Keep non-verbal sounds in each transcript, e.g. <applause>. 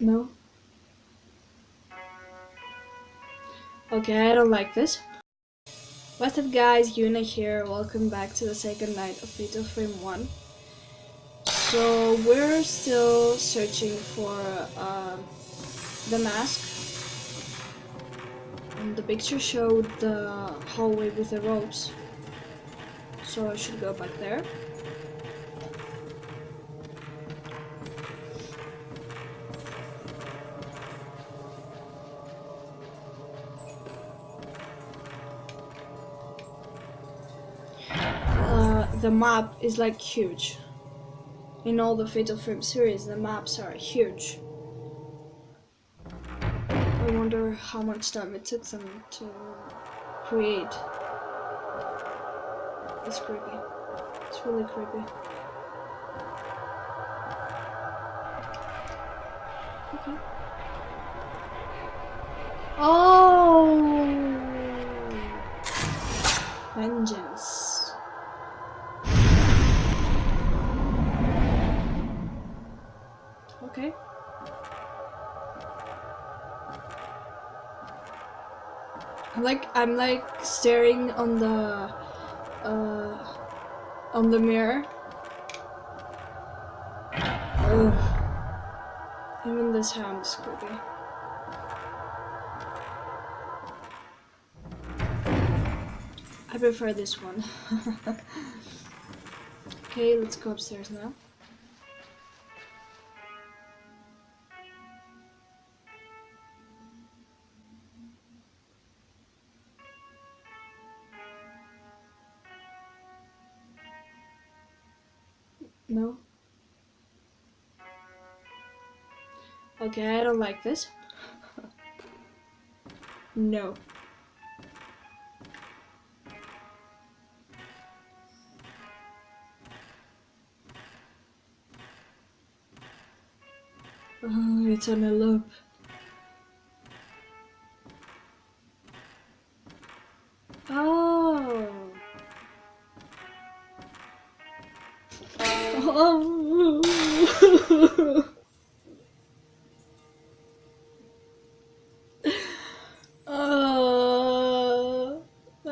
No. Okay, I don't like this. What's up guys, Yuna here, welcome back to the second night of Fatal Frame 1. So we're still searching for uh, the mask. And the picture showed the hallway with the ropes. So I should go back there. The map is like huge. In all the Fatal Frame series, the maps are huge. I wonder how much time it took them to create. It's creepy. It's really creepy. Okay. Oh! Vengeance. Okay. I'm like I'm like staring on the uh on the mirror. Ugh. Even this hand is creepy. I prefer this one. <laughs> okay, let's go upstairs now. No. Okay, I don't like this. <laughs> no. Oh, it's on a loop.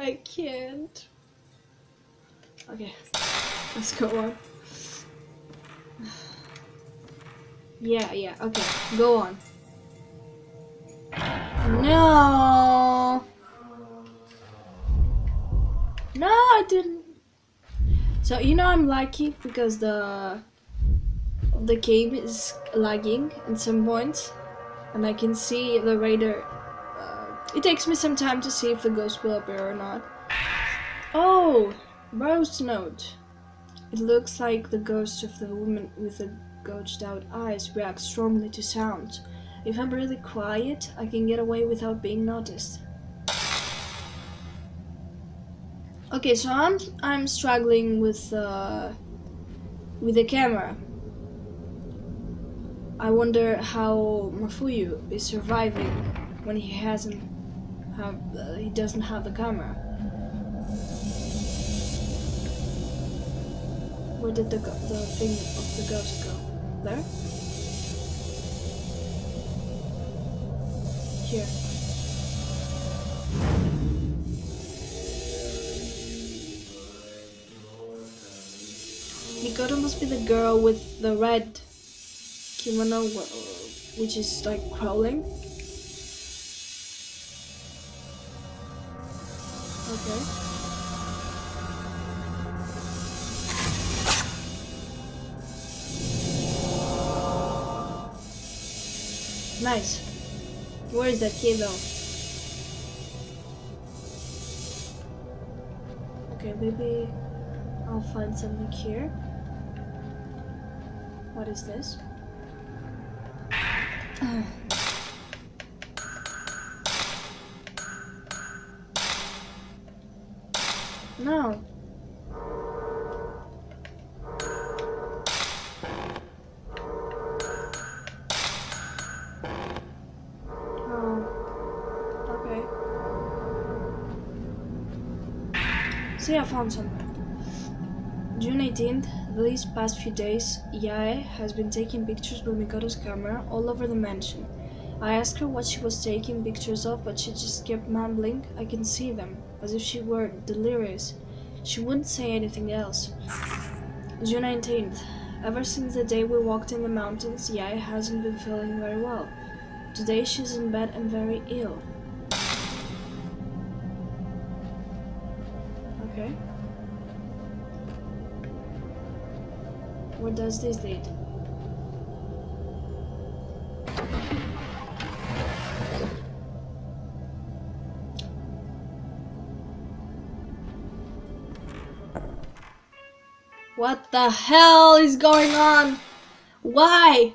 I can't. Okay, let's go on. Yeah, yeah, okay, go on. No! No, I didn't. So, you know I'm lucky because the the game is lagging at some points point and I can see the radar. It takes me some time to see if the ghost will appear or not. Oh, Rose note. It looks like the ghost of the woman with the gouged out eyes reacts strongly to sound. If I'm really quiet, I can get away without being noticed. Okay, so I'm I'm struggling with uh, with the camera I wonder how Mafuyu is surviving when he hasn't have uh, he doesn't have the camera. Where did the the thing of the ghost go? There? Here. Mikoto must be the girl with the red kimono, which is like crawling. Okay. Nice. Where is that key though? Okay, maybe I'll find something here. What is this? Ah. No. Ah, okay. See, I found something. June 18th, these past few days, Yae has been taking pictures with Mikoto's camera all over the mansion. I asked her what she was taking pictures of, but she just kept mumbling, I can see them, as if she were delirious. She wouldn't say anything else. June 19th, ever since the day we walked in the mountains, Yae hasn't been feeling very well. Today she's in bed and very ill. Okay. Where does this lead? What the hell is going on? Why?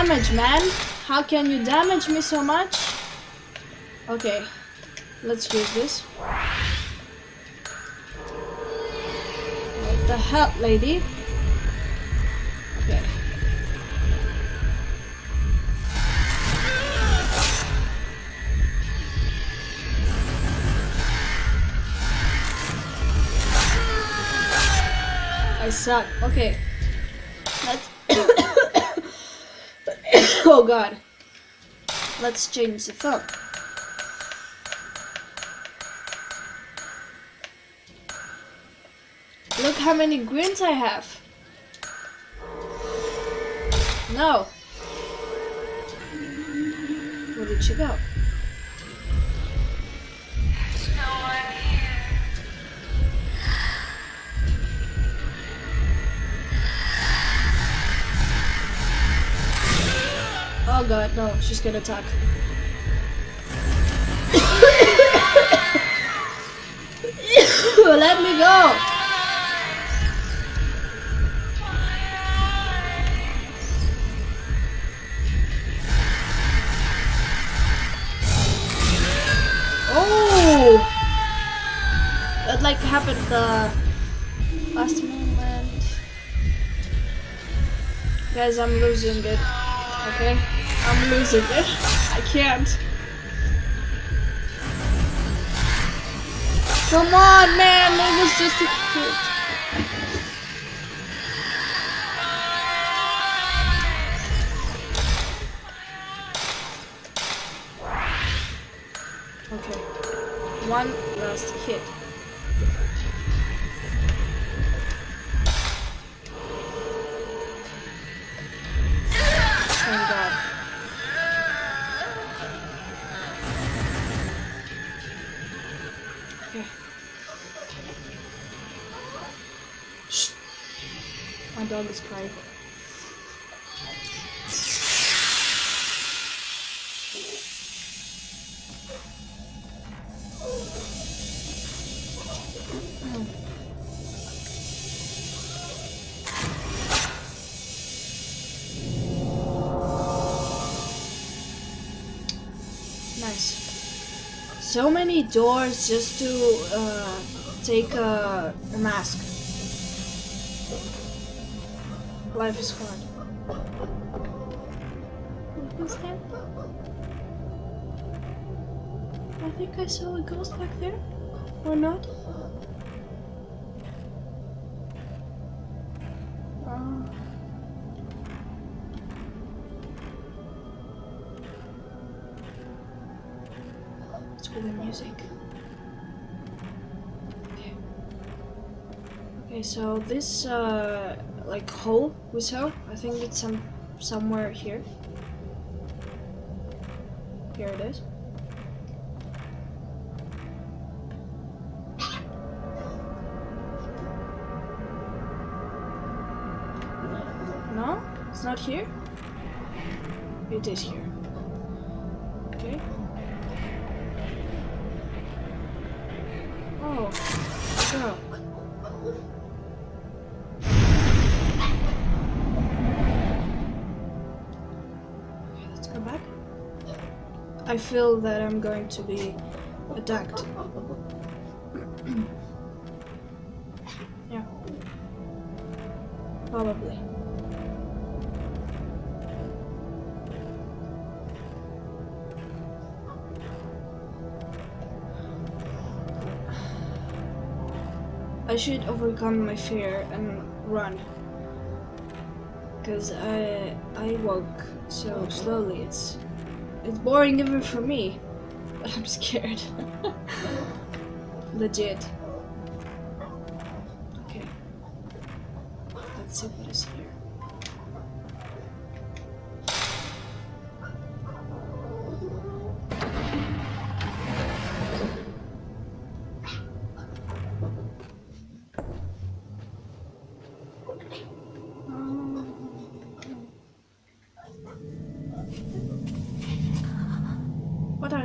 Damage, man. How can you damage me so much? Okay, let's use this. What the hell, lady? Okay. I suck. Okay. Let's. <laughs> oh god. Let's change the phone. Look how many greens I have. No. Where did she go? Oh god, no, she's gonna attack. <coughs> Let me go! Oh! Like happened the last moment. Guys, I'm losing it. Okay? Losing it. I can't. Come on, man! It was just a hit. Okay. One last hit. So many doors just to uh, take a, a mask. Life is hard. Who's that? I think I saw a ghost back there. Or not? Okay, so this uh like hole we saw, I think it's some somewhere here. Here it is. No? It's not here? It is here. I feel that I'm going to be attacked. yeah. Probably. I should overcome my fear and run. Cause I I walk so slowly. It's it's boring even for me. But I'm scared. <laughs> Legit.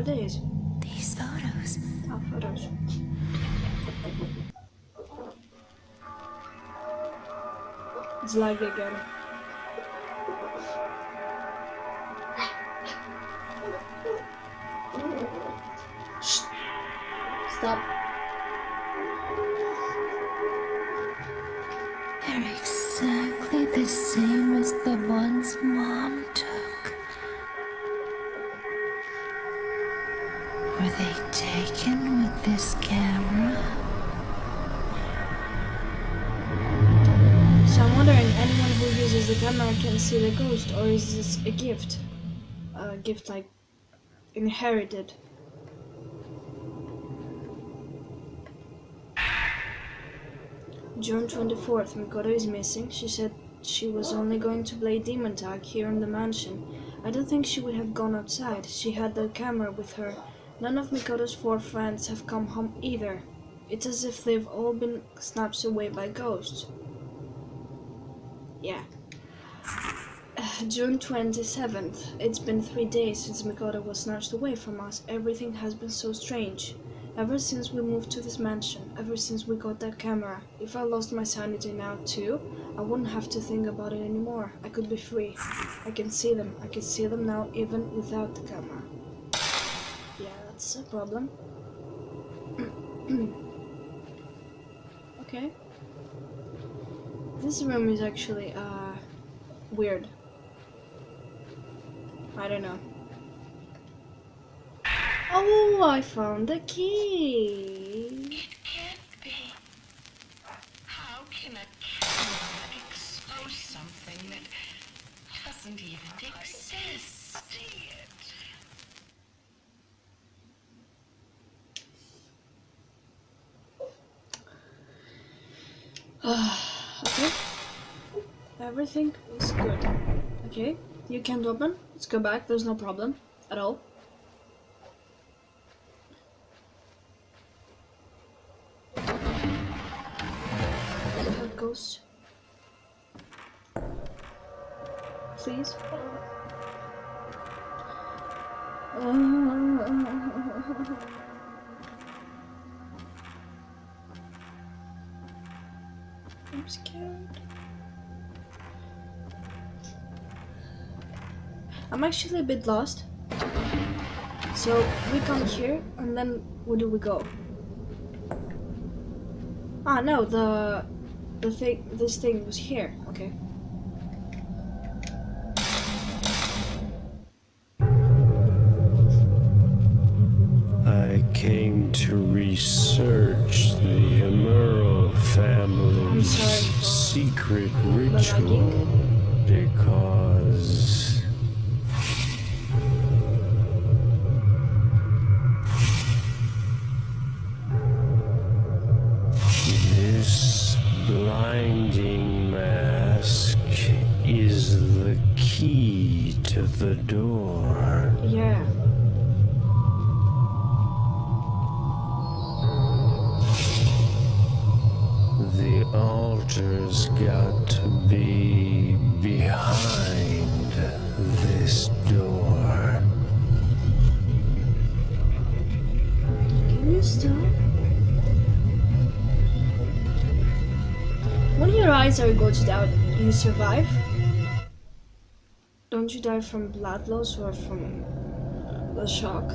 What these? These photos. Oh, photos. It's lag again. Stop. They're exactly the same as the ones Mom took. Were they taken with this camera? So I'm wondering, anyone who uses the camera can see the ghost, or is this a gift? A gift like inherited? June 24th, Mikoto is missing. She said she was only going to play demon tag here in the mansion. I don't think she would have gone outside. She had the camera with her. None of Mikoto's four friends have come home either. It's as if they've all been snatched away by ghosts. Yeah. <sighs> June 27th. It's been three days since Mikoto was snatched away from us. Everything has been so strange. Ever since we moved to this mansion, ever since we got that camera, if I lost my sanity now too, I wouldn't have to think about it anymore. I could be free. I can see them. I can see them now even without the camera. That's a problem. <clears throat> okay. This room is actually, uh, weird. I don't know. Oh, I found the key. It can't be. How can a camera expose something that doesn't even exist? okay. Everything is good. Okay, you can't open. Let's go back. There's no problem at all. Ghost. Please. <laughs> I'm scared. I'm actually a bit lost. So we come here and then where do we go? Ah no, the the thing this thing was here. Okay. I came to research the Himuro family's secret ritual because lights are gouged out, you survive. Don't you die from blood loss or from the shock?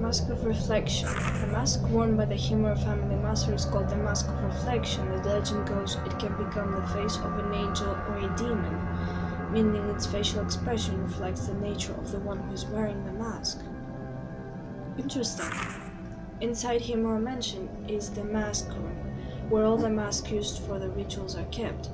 Mask of Reflection. The mask worn by the Himuro family master is called the Mask of Reflection. The legend goes it can become the face of an angel or a demon, meaning its facial expression reflects the nature of the one who is wearing the mask. Interesting. Inside Himuro Mansion is the mask room, where all the masks used for the rituals are kept.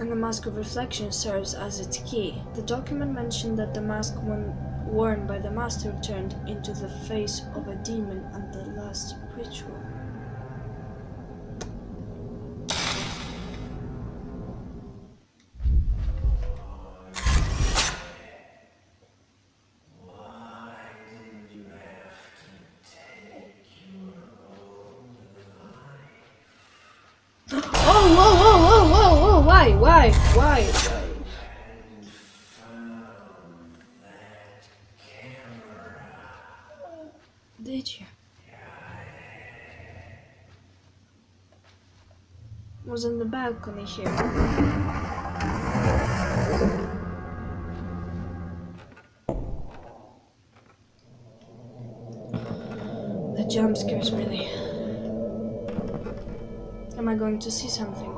And the Mask of Reflection serves as its key. The document mentioned that the mask worn by the master turned into the face of a demon at the last ritual. Why? Did you? Was in the balcony here. The jump scares really. Am I going to see something?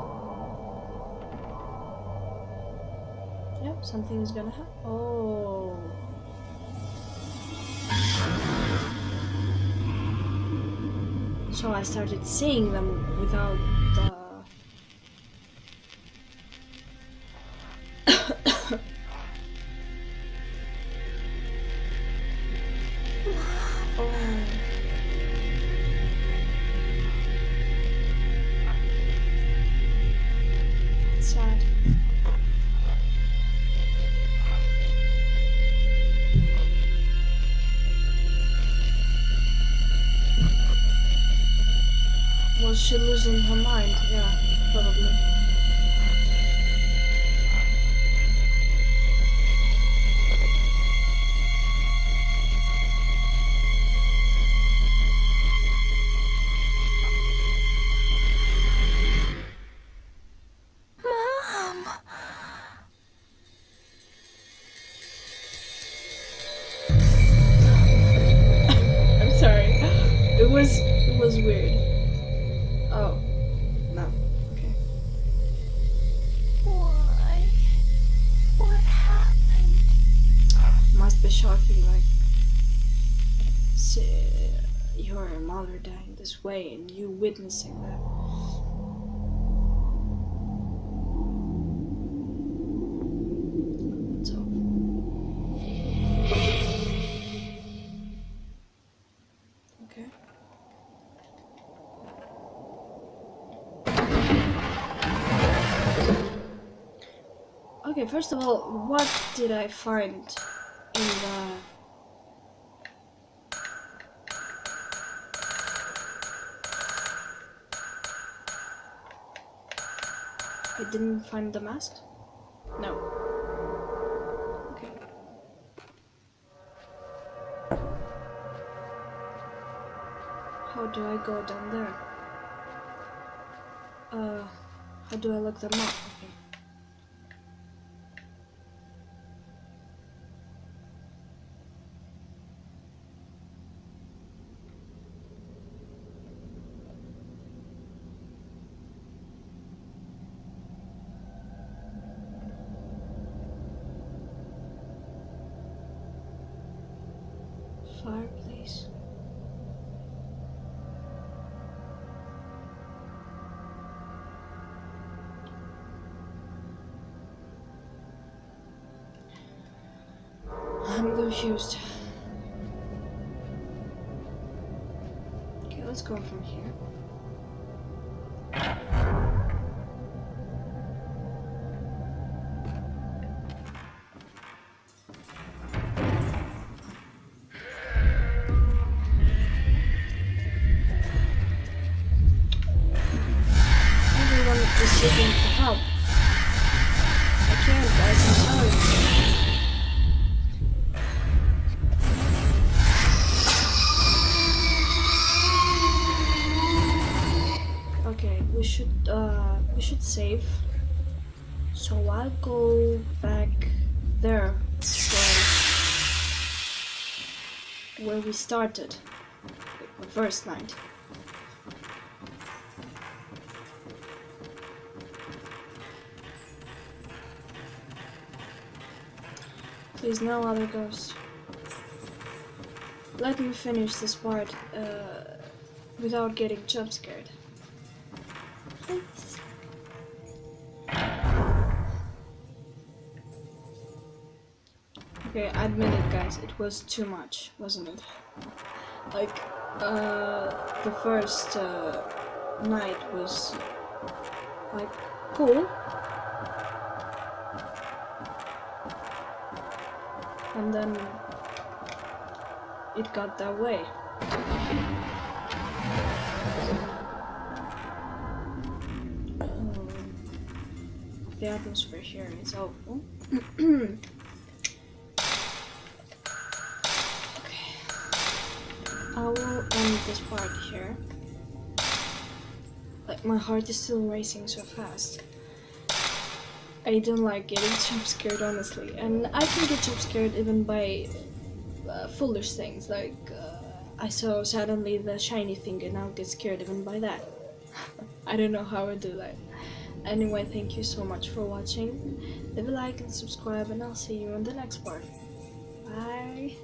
Yep, something is gonna happen. Oh. So I started seeing them without the. She losing her mind? Yeah, probably. Way and you witnessing that. Okay. Okay, first of all, what did I find in the didn't find the mask? No. Okay. How do I go down there? Uh, how do I look them up? Okay. I'm confused. Okay, let's go from here. We started the first night. Please, no other ghosts. Let me finish this part uh, without getting jump scared. Please. Okay, admit it, guys. It was too much, wasn't it? Like, uh, the first uh, night was like cool, and then it got that way. Um, the atmosphere here is awful. <clears throat> I will end this part here. Like my heart is still racing so fast. I don't like getting jump scared honestly, and I can get jump scared even by uh, foolish things like uh, I saw suddenly the shiny thing and now get scared even by that. <laughs> I don't know how I do that. Anyway, thank you so much for watching. Leave a like and subscribe, and I'll see you in the next part. Bye.